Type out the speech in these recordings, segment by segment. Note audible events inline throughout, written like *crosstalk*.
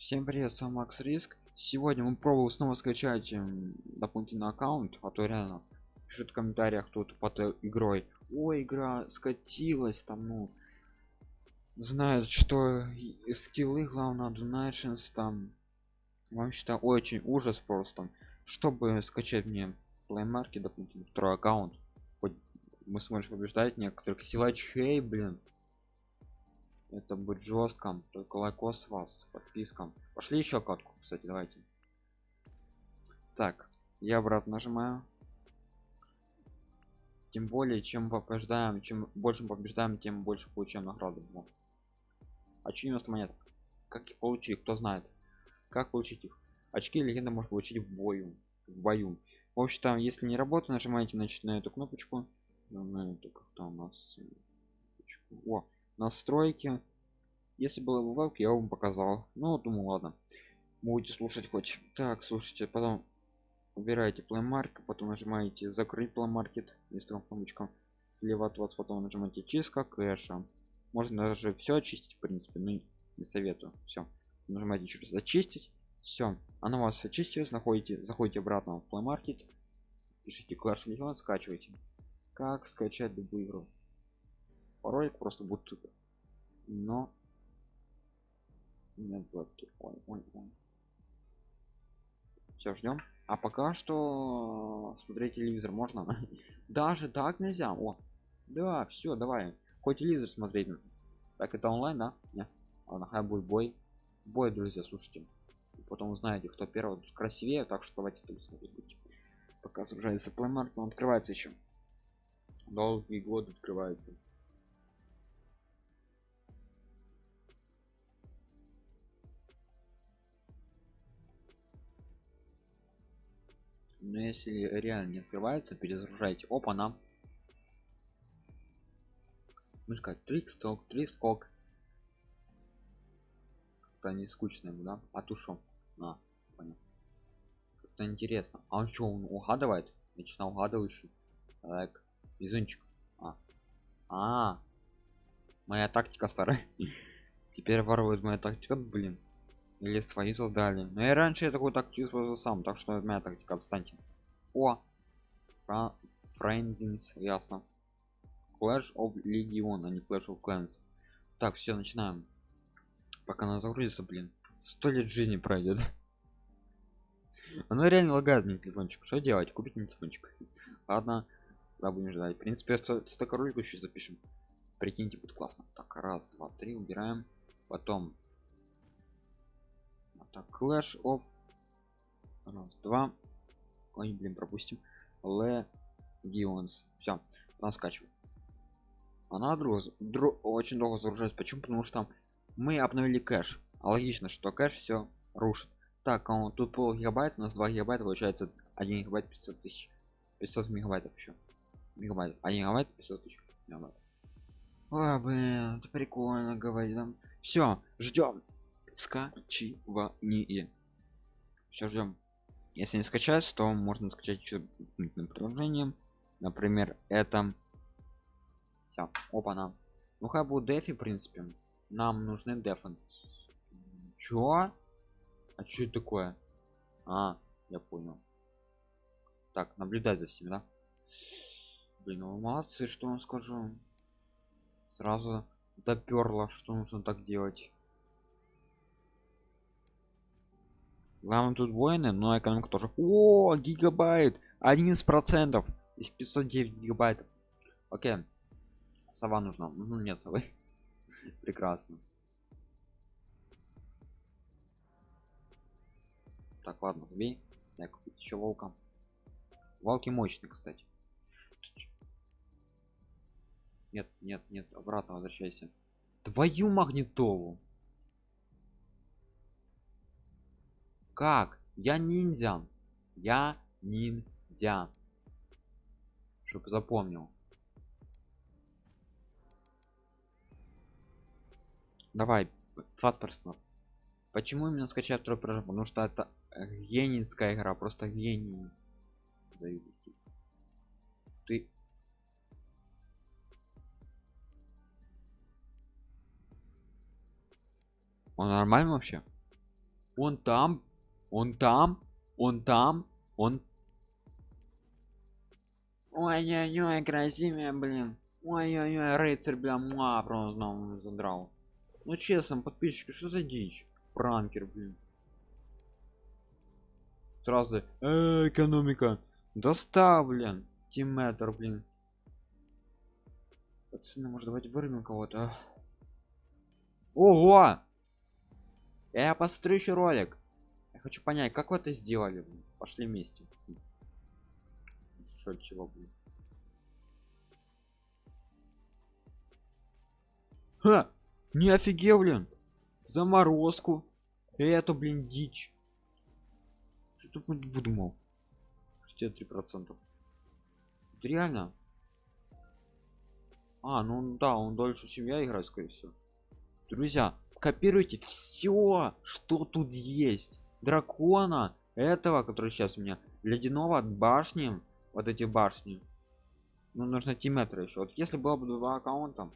Всем привет, с вами Макс Риск. Сегодня мы пробуем снова скачать эм, дополнительный аккаунт, а то реально пишут в комментариях тут под игрой. Ой, игра скатилась там, ну знают, что скиллы главное donations там. Вам считаю очень ужас просто. Чтобы скачать мне плеймарки, дополнительный второй аккаунт, хоть мы сможем побеждать некоторых силачей, блин это будет жестко только лайкос вас подпискам пошли еще катку кстати давайте. Так я обратно нажимаю. Тем более чем побеждаем чем больше побеждаем тем больше получаем награды вот. а 90 монет как их получить кто знает? Как получить их? Очки легенда может получить в бою в бою. В общем там если не работает нажимаете значит на эту кнопочку. На эту как-то у нас о настройки. Если было бы веб я вам показал. Ну думаю ладно. Будете слушать хоть. Так слушайте потом убираете плеймарк потом нажимаете закрыть плеймаркет листовым кнопочкам слева от вас потом нажимаете чистка кэша можно даже все очистить в принципе но не советую. Все нажимаете через очистить все она у вас очистилась находите заходите обратно в плеймаркет пишите класс миллион скачивайте. Как скачать любую игру ролик просто будет супер но нет блоки ой, ой, ой. все ждем а пока что смотреть телевизор можно? *laughs* Даже так нельзя? О да все давай. Хоть телевизор смотреть так это онлайн да? Нет. ладно хай будет бой. Бой друзья слушайте. Потом узнаете кто первый. Красивее так что давайте тут смотреть. Пока сражается плеймарк он открывается еще долгий год открывается но если реально не открывается перезагружайте опа нам мышка трик сток три скок как-то не скучно да? А тушу на понял. Как-то интересно. А он что он угадывает? Начинал угадывающий так везунчик. А. А. Моя тактика старая. *laughs* Теперь ворует моя тактика блин или свои создали. Но я раньше я такой тактику использовал сам так что моя тактика отстаньте о! Френдинс ясно. Clash of legion а не clash of clans. Так все начинаем. Пока она загрузится блин. Сто лет жизни пройдет *laughs* она реально лагает мне телефончик. Что делать? Купить мне телефончик. Ладно да будем ждать. В принципе столько роликов еще запишем прикиньте будет классно. Так раз два три убираем. Потом так clash of раз два. Ой блин пропустим. Legions все она скачивает она друг, друг очень долго загружается. Почему? Потому что мы обновили кэш. А логично что кэш все рушит. Так а он тут пол гигабайт у нас 2 гигабайта получается 1 гигабайт 500 тысяч. 500 мегабайтов еще мегабайт. 1 гигабайт 500 тысяч мегабайт. Ой, блин это прикольно говорит все ждем скачивание. Все ждем если не скачать то можно скачать еще приложением. Например это все опа на. Ну как будет дефи в принципе нам нужны дефенс чё? А что это такое? А я понял. Так наблюдай за всеми да? Блин ну молодцы что вам скажу. Сразу доперло что нужно так делать главное тут воины но экономика тоже. О гигабайт! 11 процентов! Из 509 гигабайт окей. Сова нужна. Ну нет совы. *laughs* Прекрасно. Так ладно забей. Я купить еще волка. Волки мощные кстати. Нет нет нет обратно возвращайся. Твою магнитолу как? Я ниндзя я ниндзя чтобы запомнил. Давай фатперсон. Почему именно скачать второй прыжок? Потому что это генинская игра просто гений. Ты он нормально вообще? Он там, он там, он там, он. Ой-ой-ой, красивая, блин. Ой-ой-ой, рыцарь, бля, муа, просто задрал. Ну честно, подписчики, что за дичь? Пранкер, блин. Сразу, э, экономика. Достав, блин. Блин. Пацаны, может давайте вырвем кого-то. Ого! Я посмотрю еще ролик. Я хочу понять, как вы это сделали. Пошли вместе. Что чего, блин. Ха! Не офигел, блин. Заморозку. Это, блин, дичь. Что тут выдумал? 63 процентов. Реально? А, ну да, он дольше, чем я играю, скорее всего. Друзья, копируйте все, что тут есть. Дракона, этого, который сейчас у меня, ледяного от башни, вот эти башни. Ну, нужно тиметра еще. Вот если было бы два аккаунта.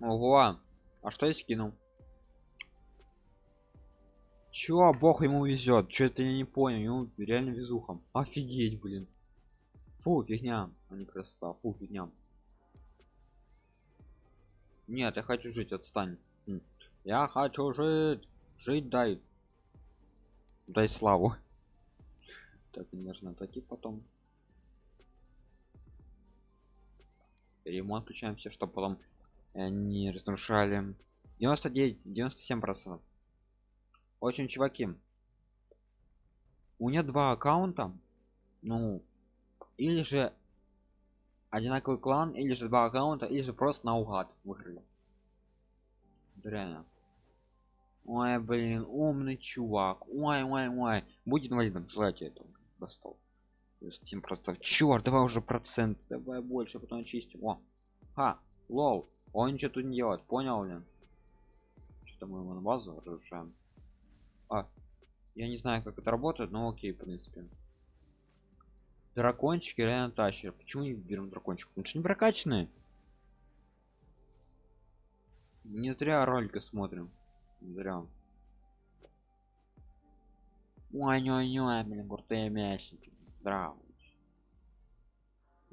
Ого, а что я скинул? Чё, бог ему везет? Что это я не понял? Ему реально везуха. Офигеть, блин. Фу, фигня, а не красота. Фу, фигня. Нет, я хочу жить, отстань. Я хочу жить. Жить дай. Дай славу. *laughs* Так, мне нужно отойти потом. Ремонт включаем все, чтобы потом э, не разрушали. 99, 97 процентов. Очень чуваки. У меня два аккаунта. Ну, или же одинаковый клан, или же два аккаунта, или же просто наугад выиграли. Реально. Ой, блин, умный чувак. Ой, ой, ой. Будет инвалидом, желайте этого. Достал. 7 процентов. Черт, давай уже процент. Давай больше, потом чистим. О. Ха, лол. Он ничего тут не делает, понял ли? Что-то мы его на базу разрушаем. А, я не знаю, как это работает, но окей, в принципе. Дракончики реально тащер. Почему не берем дракончик? Потому что не прокачанные. Не зря ролика смотрим. Не зря. ой ой ой блин, крутые мясники. Здравствуйте.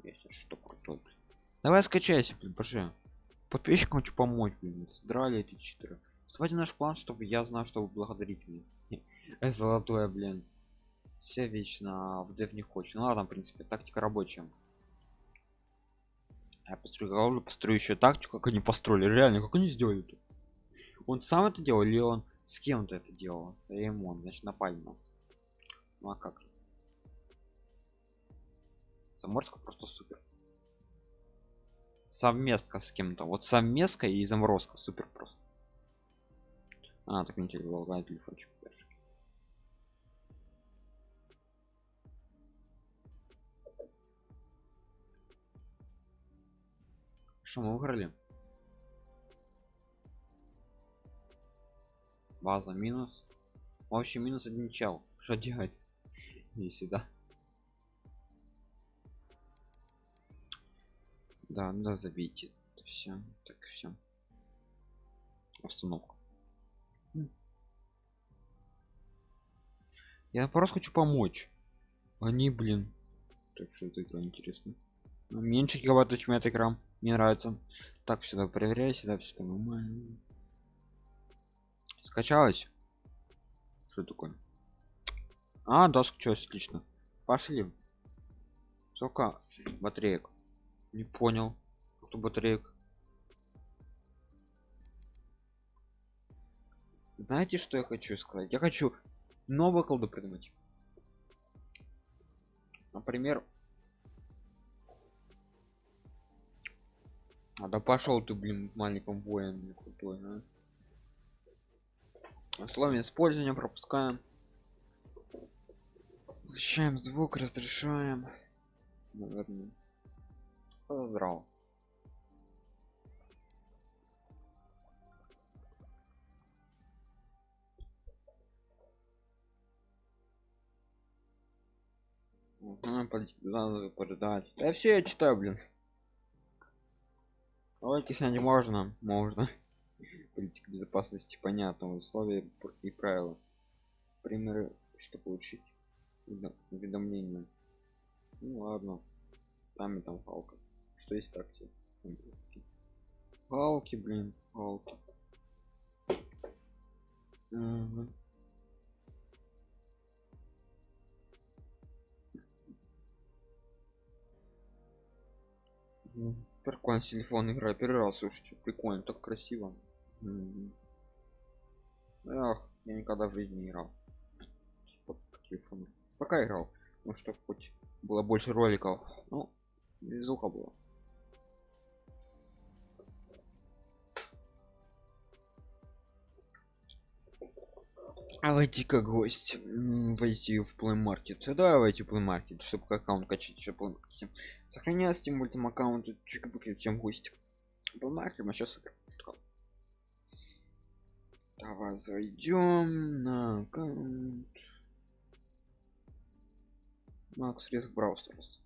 Есть что крутой. Давай скачайся, блин, пошли. Подписчикам хочу помочь, блин. Здрали эти читеры. Вставайте в наш план, чтобы я знал, что вы благодарите меня. *laughs* Золотое, блин. Все вечно в дев не хочет. Ну ладно, в принципе, тактика рабочая. Я построю голову, построю еще тактику, как они построили. Реально, как они сделали это? Он сам это делал или он с кем-то это делал? Ремонт, значит, напали нас. Ну а как же? Заморозка просто супер. Совместка с кем-то. Вот совместка и заморозка супер просто. А, так не телефон, телефончик. Что мы выиграли? База минус. Вообще минус один чел. Что делать? *laughs* Не сюда. Да, да, забейте. Все, так все. Остановка. Я просто хочу помочь. Они, блин. Так что это игра интересно. Меньше гигабайт чем эта игра. Мне нравится. Так, сюда проверяю, сюда все нормально. Скачалось? Что такое? А, да, скачалось, отлично. Пошли. Сколько батареек? Не понял. Кто батареек? Знаете, что я хочу сказать? Я хочу новую колду придумать. Например, А да пошел ты, блин, маленьким воин крутой, а? Условия использования пропускаем. Возвращаем звук, разрешаем. Наверное. Здраво. Угу, подать. Да все я читаю, блин. Ролики снять можно, можно. *laughs* политика безопасности понятно условия и правила. Примеры что получить уведомления. Ну ладно. Там и там палка. Что есть так палки блин палки. Угу. Прикольно телефон игра первый раз слушайте прикольно так красиво. Эх, я никогда в жизни не играл по телефону пока играл ну что хоть было больше роликов ну звука было. А войти как гость войти в плей маркет да войти в плей маркет чтобы аккаунт качать чтобы сохраняться тем мультим аккаунт чем гость плей маркет а сейчас давай зайдем на аккаунт. Макс риск браузерс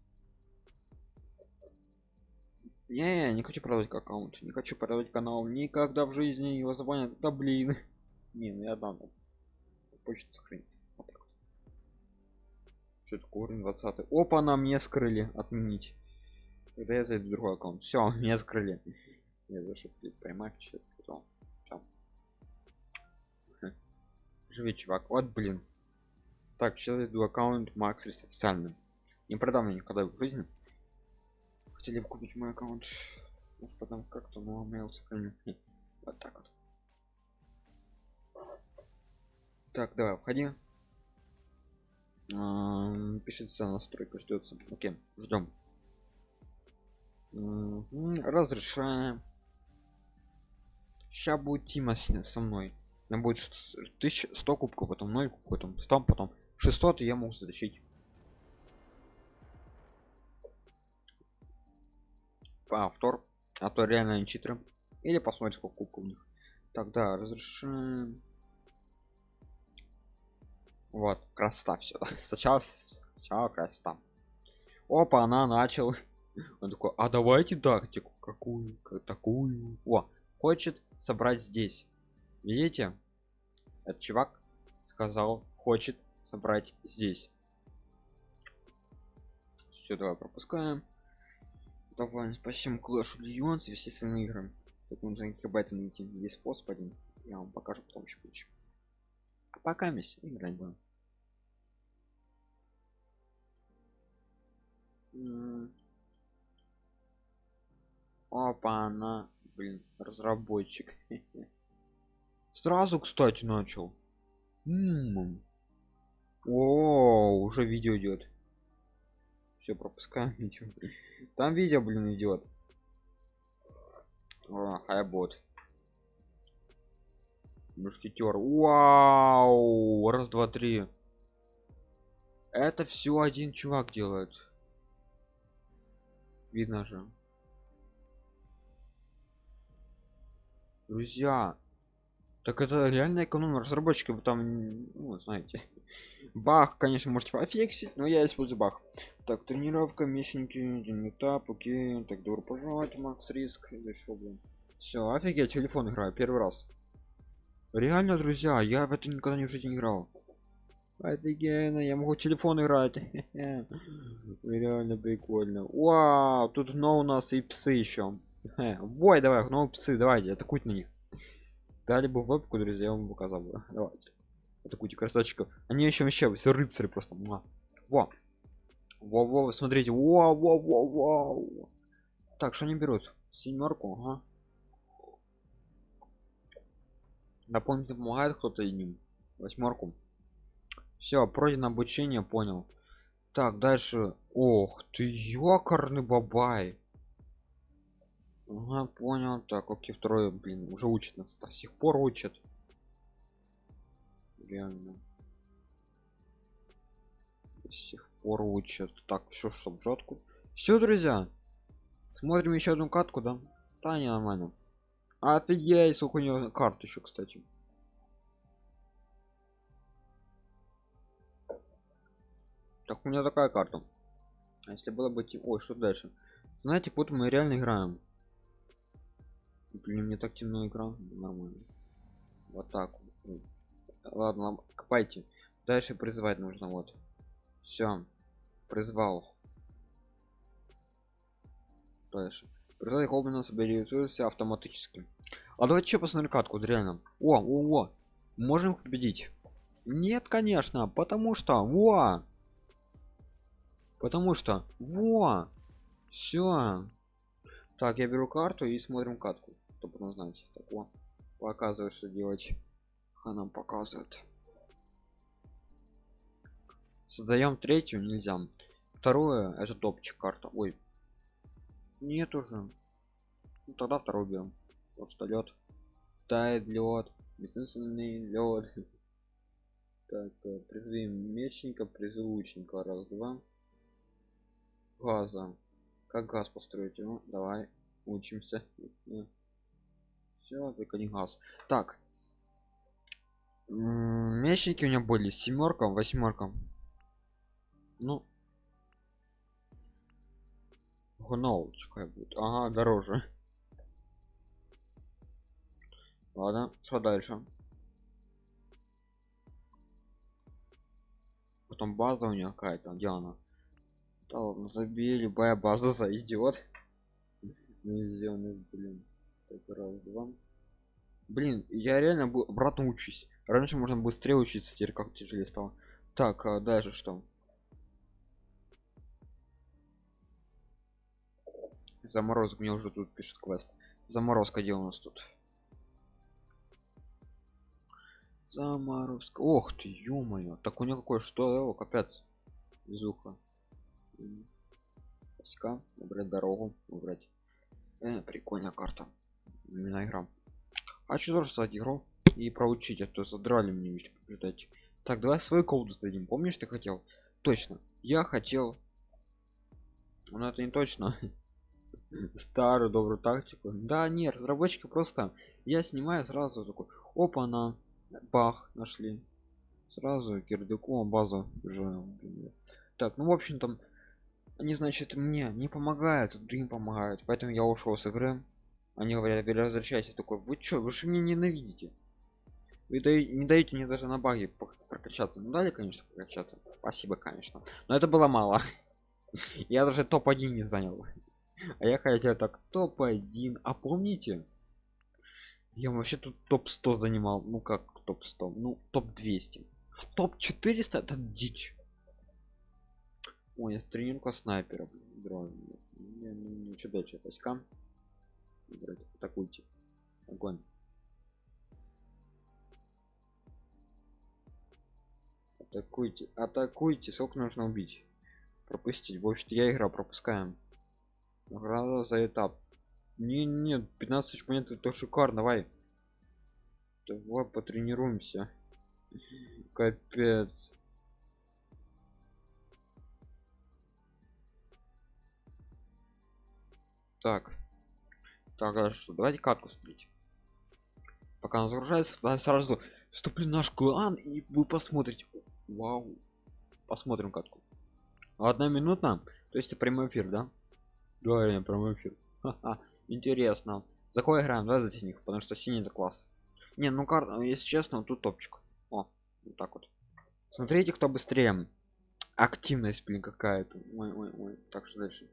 не не хочу продать аккаунт не хочу продавать канал никогда в жизни его звонят да блин. *laughs* Не ну я дам. Почта сохранится что это корень 20 опа на мне скрыли. Отменить. Когда я зайду в другой аккаунт? Все *laughs* меня скрыли. Я зашел поймать что живи чувак. Вот блин. Так сейчас иду аккаунт макс официальным не продам мне никогда в жизни. Хотели бы купить мой аккаунт. Может потом как-то но mail сохраню вот так вот. Так давай входи пишется настройка ждется окей ждем разрешаем. Сейчас будет тима со мной. Нам будет 1100 кубков потом 0 кубков потом 100 потом 600 и я могу затащить. Повтор. А то реально они читеры. Или посмотрим сколько кубков у них. Тогда разрешаем вот красота все *laughs* сначала сначала красота. Опа она начал. *laughs* Он такой а давайте тактику какую такую о хочет собрать здесь. Видите? Этот чувак сказал хочет собрать здесь. Все давай пропускаем. Давай спасибо Clash of Legends и все остальные игры. Тут нужно гигабайты найти. Есть способ один. Я вам покажу потом еще ключ пока мисс играть будем. Опа она блин разработчик. *laughs* Сразу кстати начал. О уже видео идет. Все пропускаем *laughs* видео там видео блин идет хайбот мушкетер вау! Раз два три. Это все один чувак делает. Видно же. Друзья так это реально эконом разработчики там ну, знаете. *laughs* Бах конечно можете пофиксить но я использую бах. Так тренировка мечники этап окей. Так добро пожаловать макс риск. Еще блин. Все офигеть телефон играю первый раз реально друзья я в это никогда не в жизни играл. Офигенно я могу телефон играть. *laughs* Реально прикольно. Вау тут но у нас и псы еще *laughs* бой давай ну псы давайте атакуйте на них. Дали бы вебку друзья я вам показал бы. Давайте. Атакуйте красавчиков они еще вообще все рыцари просто во. Во во смотрите. Во во во во. Так что они берут? Семерку ага. Дополнительно помогает кто-то им восьмерку. Все пройдено обучение понял. Так дальше. Ох ты ёкарный бабай. Ага, понял. Так окей второй блин уже учит нас. До сих пор учат реально. До сих пор учат так все чтоб жетку все друзья смотрим еще одну катку да? Да не нормально офигеть сколько у него карт еще кстати. Так у меня такая карта. А если было бы ой что дальше? Знаете вот мы реально играем. Блин мне так темно экран нормально. Вот так ладно копайте. Дальше призывать нужно вот. Все призвал. Дальше призвать гоблина соберется автоматически. А давайте еще посмотрим катку реально о о о можем победить? Нет конечно потому что во! Потому что во! Все так я беру карту и смотрим катку чтобы потом знать. Так о показывает что делать. Она показывает. Создаем третью нельзя. Второе это топчик карта. Ой нет уже. Ну, тогда второй берем потому что лед тает лед. Бессмысленный лед. *laughs* Так э, призовем мечника призову лучника раз два. Газа. Как газ построить? Ну давай учимся. *laughs* Все только не газ. Так. Мечники у меня были. Семерка восьмерка ну гноучка будет. Ага дороже. Ладно что дальше? Потом база у нее какая-то где она? Да ладно забей любая база *laughs* зайдет. Блин блин я реально был обратно учусь. Раньше можно быстрее учиться теперь как тяжелее стало. Так а дальше что заморозок мне уже тут пишет квест. Заморозка где у нас тут? Заморозка. Ох ты ё-моё. Так у него какой что его капец. Везуха. Паска, выбрать дорогу выбрать. Э, прикольная карта. Именно игра. А что тоже стать игру и проучить а то задрали мне еще побеждать так давай свою колду сдадим. Помнишь ты хотел? Точно. Я хотел. Но это не точно *laughs* старую добрую тактику. Да нет разработчики просто я снимаю сразу такой опа на бах нашли. Сразу кирдыку базу уже так ну в общем там они значит мне не помогают другим помогают. Поэтому я ушел с игры. Они говорят возвращайся такой вы чё вы же меня ненавидите вы даете, не даете мне даже на баге прокачаться. Ну дали конечно прокачаться. Спасибо конечно. Но это было мало. *laughs* Я даже топ-1 не занял а я хотел так топ-1 а помните я вообще тут топ-100 занимал. Ну как топ-100 ну топ-200 топ-400 это дичь. Ой я тренировка снайпера дрон не, не, дальше войска атакуйте огонь. Атакуйте атакуйте. Сколько нужно убить? Пропустить в общем я игра пропускаем награда за этап. Не нет 15 тысяч монет это шикарно давай. Давай потренируемся. Капец. Так. Так а что давайте катку смотреть. Пока она загружается сразу вступлю наш клан и вы посмотрите. Вау. Посмотрим катку. Одна минута то есть прямой эфир да да реально прямой эфир интересно. За кого играем? Да за синих потому что синий это класс. Не ну карта если честно тут топчик. О вот так вот. Смотрите кто быстрее. Активность блин какая-то. Ой, ой, ой. так что дальше.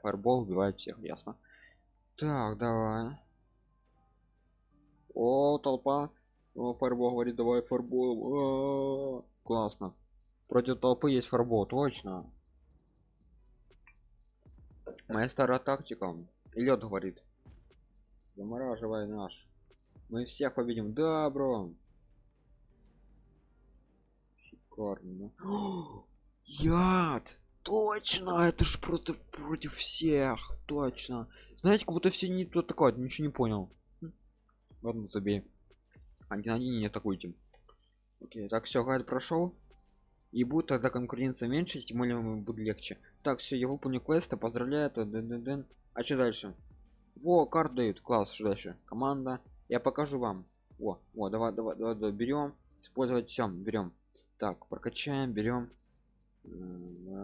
Фарбол убивает всех ясно. Так давай. О толпа о, фарбол говорит давай фарбол классно. Против толпы есть фарбол точно. Моя старая тактика. Лед говорит. Замораживай наш. Мы всех победим. Да бро. Шикарно *gasps* яд! Точно! Это ж просто против всех! Точно! Знаете как будто все не то такое ничего не понял. Ладно забей один один не атакуйте. Окей так все гайд прошел и будет тогда конкуренция меньше тем более будет легче. Так все я выполню квеста поздравляю д -д -д а что дальше? Во карт дают. Класс что дальше? Команда. Я покажу вам. О о давай давай давай, давай берем использовать всем берем так прокачаем берем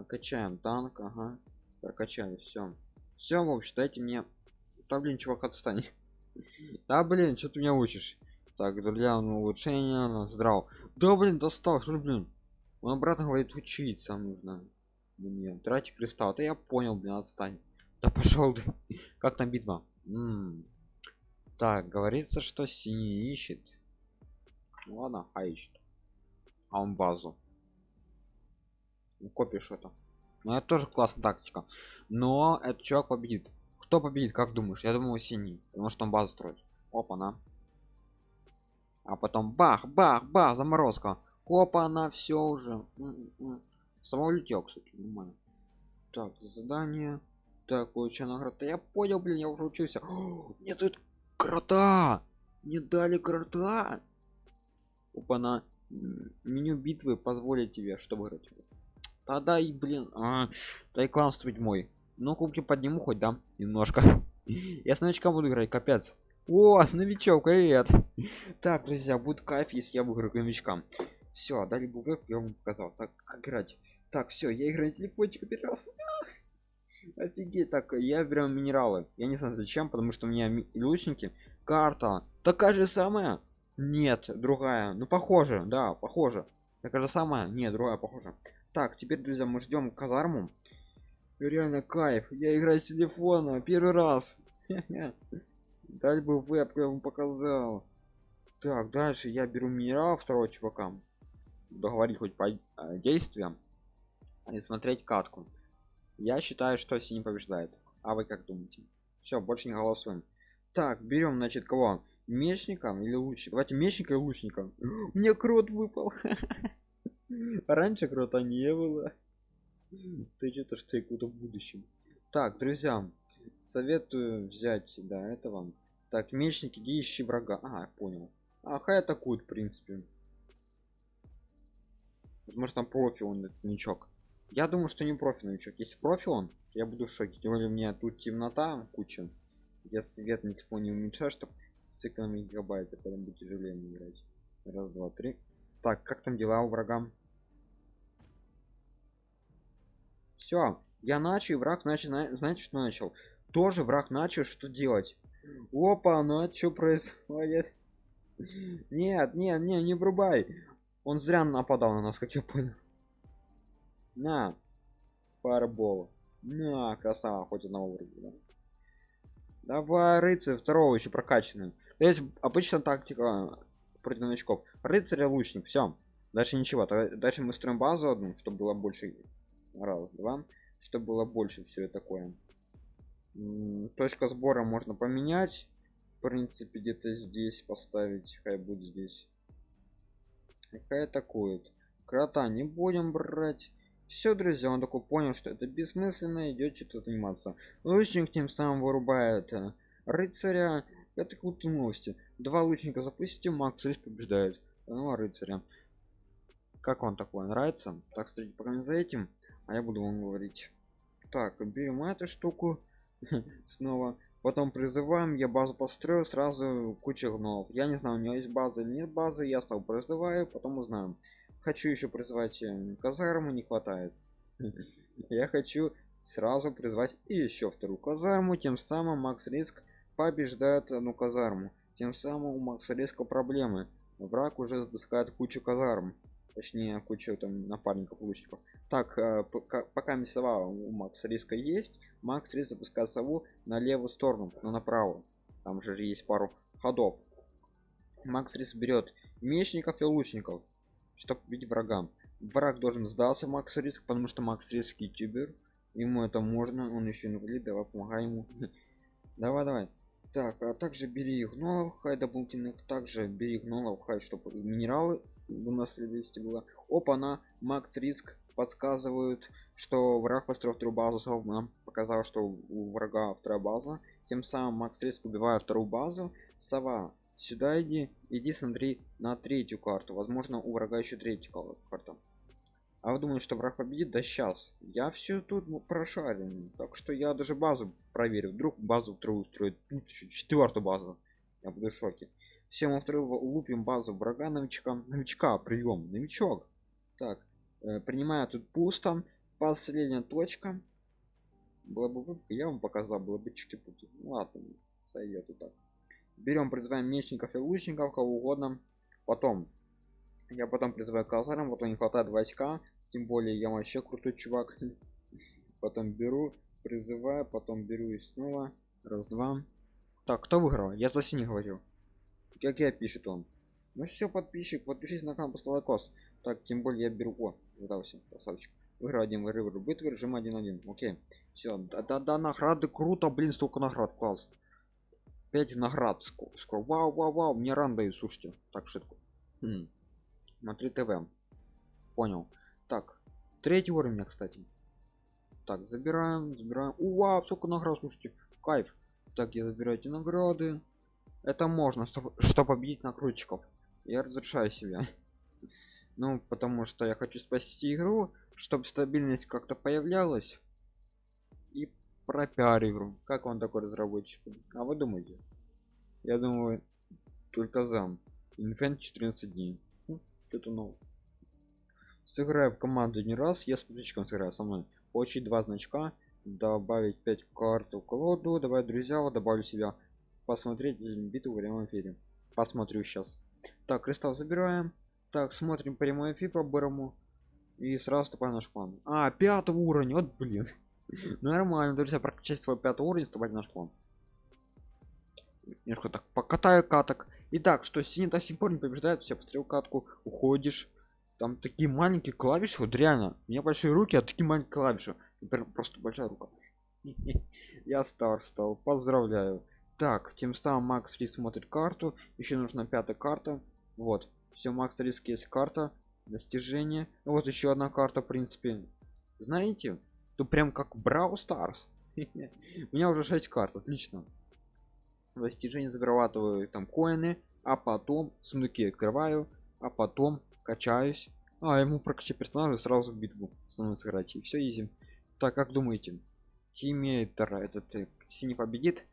качаем танк ага. Прокачали все все в общем дайте мне. Да блин чувак отстань. *laughs* Да блин что ты меня учишь так для улучшения здрав да блин достал что блин? Он обратно говорит учиться нужно. Мне тратить кристалл да я понял блин отстань. Да пошел ты. *laughs* Как там битва? Так говорится что синий ищет. Ну ладно а ищет. А он базу. Ну, копишь это. Ну это тоже классная тактика. Но этот чувак победит. Кто победит как думаешь? Я думаю синий потому что он базу строит. Опа на а потом бах бах бах заморозка. Опа она все уже самолетел кстати нормально. Так задание. Так получаю награда я понял блин я уже учился. *gasps* О, мне тут крота не дали крота опа на меню битвы позволит тебе что выиграть. Тогда и блин а, да и клан строить мой ну кубки подниму хоть да немножко. *laughs* Я с новичка буду играть капец о новичок привет. Так друзья будет кайф если я выиграю новичкам. Все дали бугрок я вам показал. Так как играть? Так все я играю на телефончик раз *laughs* офигеть так я беру минералы. Я не знаю зачем потому что у меня лучники карта такая же самая. Нет другая. Ну похоже да похоже. Такая же самая? Нет другая похоже. Так теперь друзья мы ждем казарму. Реально кайф. Я играю с телефона первый раз *laughs* Дай бы веб я вам показал. Так дальше я беру минерал второго чувака. Договорить хоть по э, действиям и смотреть катку. Я считаю что синий побеждает. А вы как думаете? Все больше не голосуем. Так берем значит кого? Мечником или лучше давайте мечника и лучника. *gasps* Мне крот выпал. *laughs* Раньше крота не было. Ты что-то что я куда в будущем? Так друзья советую взять да это вам так мечники иди ищи врага. А понял. А хай атакуют в принципе. Может там профи он этот новичок я думаю что не профи новичок если профи он я буду в шоке. Тем более у меня тут темнота куча. Я свет на телефоне уменьшаю чтобы с экономить гигабайт это будет тяжелее играть. Раз два три. Так как там дела у врага? Все я начал и враг зна- знаете что начал? Тоже враг начал что делать опа ну а что происходит? *laughs* Нет нет не не врубай. Он зря нападал на нас как я понял. На парбол на красава хоть одного вроде да. давай рыцарь второго еще прокачанный. Есть обычно тактика против новичков. Рыцарь лучник все дальше ничего. Дальше мы строим базу одну чтобы было больше раз два чтобы было больше все такое точка сбора можно поменять. В принципе где-то здесь поставить хай будет здесь. Какая атакует. Крота не будем брать. Все друзья он такой понял что это бессмысленно идет что-то заниматься. Лучник тем самым вырубает э, рыцаря. Это крутые новости. Два лучника запустим макс риск побеждает. Ну а рыцаря? Как вам такое нравится? Так кстати пока за этим а я буду вам говорить. Так берем эту штуку *laughs* снова. Потом призываем я базу построил сразу куча гномов я не знаю у него есть база или нет базы я стал призываю потом узнаем. Хочу еще призвать э, казарму не хватает. *laughs* Я хочу сразу призвать и еще вторую казарму тем самым макс риск побеждает одну казарму. Тем самым у макса риска проблемы. Враг уже запускает кучу казарм точнее кучу там напарников лучников. Так э, пока, пока у макса риска есть макс риск запускает сову на левую сторону но направо там же есть пару ходов. Макс риск берет мечников и лучников чтобы победить врагам. Враг должен сдаться макс риск потому что макс риск ютубер. Ему это можно он еще инвалид давай помогай ему. *laughs* Давай давай. Так а также бери гнолов хай дополнительных также бери гнолов хай чтобы минералы выносливости было. Опа на макс риск подсказывают что враг построил вторую базу нам показал что у врага вторая база. Тем самым макс риск убивает вторую базу. Сова сюда иди иди смотри на третью карту. Возможно у врага еще третья карта. А вы думаете что враг победит? Да сейчас я все тут ну, прошарен так что я даже базу проверю. Вдруг базу вторую устроит. Тут еще четвертую базу. Я буду в шоке все мы вторую лупим базу врага новичка новичка прием новичок. Так э, принимаю тут пусто. Последняя точка. Была бы я вам показал было бы чики пути ну, ладно сойдет и так. Берем призываем мечников и лучников кого угодно. Потом я потом призываю казарам вот не хватает войска тем более я вообще крутой чувак. *laughs* Потом беру призываю потом беру и снова. Раз два. Так кто выиграл? Я за синий говорю как я пишет он. Ну все подписчик подпишись на канал поставь лайкос. Так тем более я беру о сдался красавчик. Выиграл один вырывер битвы режим 1-1 окей. Все да, да да награды круто блин столько наград класс. 5 наград сколько вау вау вау мне ран дают слушайте. Так шутку. Хм. смотри тв. Понял. Так третий уровень кстати. Так забираем забираем. У вау сколько наград слушайте. Кайф. Так я забираю эти награды это можно чтобы что победить накрутчиков. Я разрешаю себя. *laughs* Ну потому что я хочу спасти игру чтобы стабильность как-то появлялась. И пропиар игру. Как он такой разработчик? А вы думаете? Я думаю только зам инфент 14 дней. Ну, что-то новое сыграю в команду не раз я с подписчиком сыграю со мной. Получить два значка добавить 5 карт в колоду добавить друзья добавлю себя посмотреть битву в прямом эфире. Посмотрю сейчас так кристалл забираем. Так смотрим прямой эфир по бырому и сразу вступаем в наш клан а пятый уровень вот блин. *laughs* Нормально. Друзья прокачать свой пятый уровень вступать в наш клан немножко так покатаю каток. Итак что синий до сих пор не побеждает все посмотрел катку уходишь. Там такие маленькие клавиши вот реально. У меня большие руки а такие маленькие клавиши. Просто большая рука. *laughs* Я стар стал. Поздравляю так тем самым макс фри смотрит карту. Еще нужна пятая карта. Вот. Все макс риск есть карта. Достижение. Вот еще одна карта в принципе. Знаете тут прям как брау старс *laughs* у меня уже 6 карт отлично. Достижение зарабатываю там коины а потом сундуки открываю а потом качаюсь. А ему прокачать персонажа сразу в битву становится играть и все изи. Так как думаете? Тиммейтер этот э, синий победит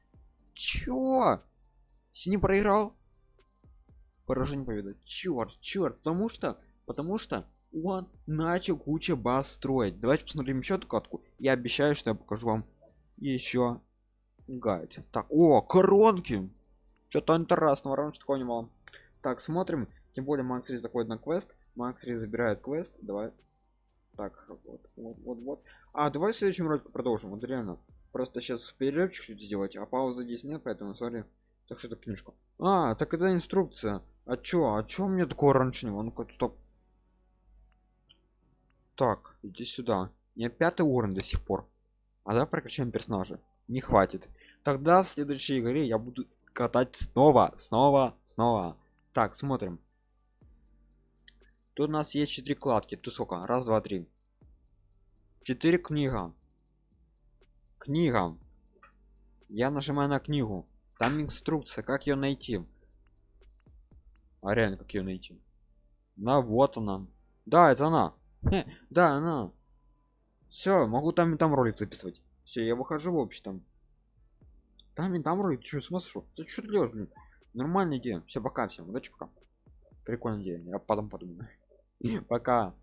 чё? Синий проиграл? Поражение победа черт черт потому что потому что он начал куча баз строить. Давайте посмотрим еще эту я обещаю что я покажу вам еще гайд. Так о коронки! Что-то интересного раньше такого не было так смотрим. Тем более макс заходит на квест. Макс забирает квест. Давай. Так вот вот вот вот. А давай в следующем ролике продолжим. Вот реально просто сейчас перерывчик чуть сделать а пауза здесь нет поэтому сори так что это книжка. А так это инструкция. А чё а чё мне такого раньше не ну стоп. Так иди сюда. Не пятый уровень до сих пор. А давай прокачаем персонажа. Не хватит. Тогда в следующей игре я буду катать снова снова снова. Так смотрим. Тут у нас есть четыре кладки. Тут сколько? Раз два три. Четыре книга книга. Я нажимаю на книгу. Там инструкция как ее найти. А реально как ее найти. На вот она. Да это она. Хе, да она. Все могу там и там ролик записывать. Все я выхожу в общем там. Там и там ролик что? Смысл ты что делаешь блин? Нормальная идея. Все пока всем удачи пока. Прикольная идея. Я потом подумаю. *laughs* Пока